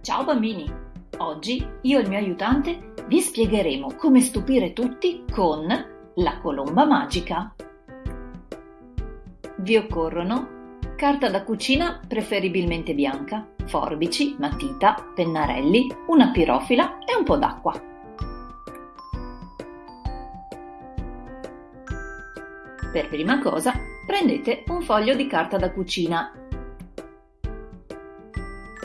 Ciao bambini! Oggi io e il mio aiutante vi spiegheremo come stupire tutti con la colomba magica. Vi occorrono carta da cucina preferibilmente bianca, forbici, matita, pennarelli, una pirofila e un po' d'acqua. Per prima cosa prendete un foglio di carta da cucina,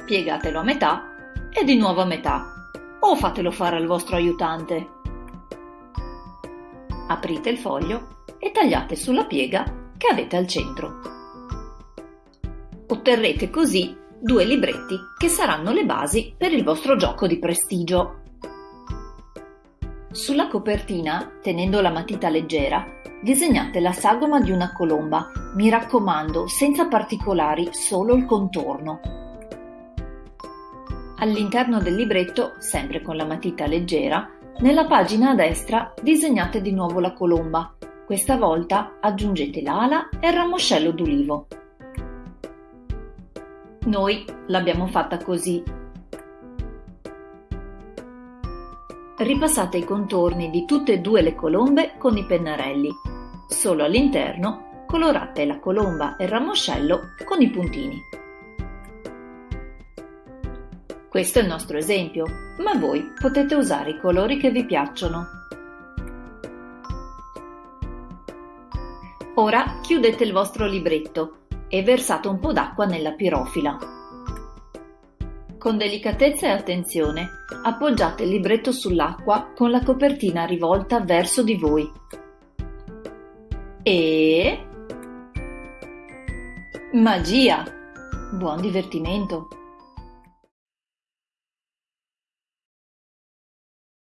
piegatelo a metà e di nuovo a metà, o fatelo fare al vostro aiutante. Aprite il foglio e tagliate sulla piega che avete al centro. Otterrete così due libretti che saranno le basi per il vostro gioco di prestigio. Sulla copertina, tenendo la matita leggera, disegnate la sagoma di una colomba, mi raccomando, senza particolari, solo il contorno. All'interno del libretto, sempre con la matita leggera, nella pagina a destra disegnate di nuovo la colomba. Questa volta aggiungete l'ala e il ramoscello d'ulivo. Noi l'abbiamo fatta così. Ripassate i contorni di tutte e due le colombe con i pennarelli. Solo all'interno colorate la colomba e il ramoscello con i puntini. Questo è il nostro esempio, ma voi potete usare i colori che vi piacciono. Ora chiudete il vostro libretto e versate un po' d'acqua nella pirofila. Con delicatezza e attenzione appoggiate il libretto sull'acqua con la copertina rivolta verso di voi. E... Magia! Buon divertimento!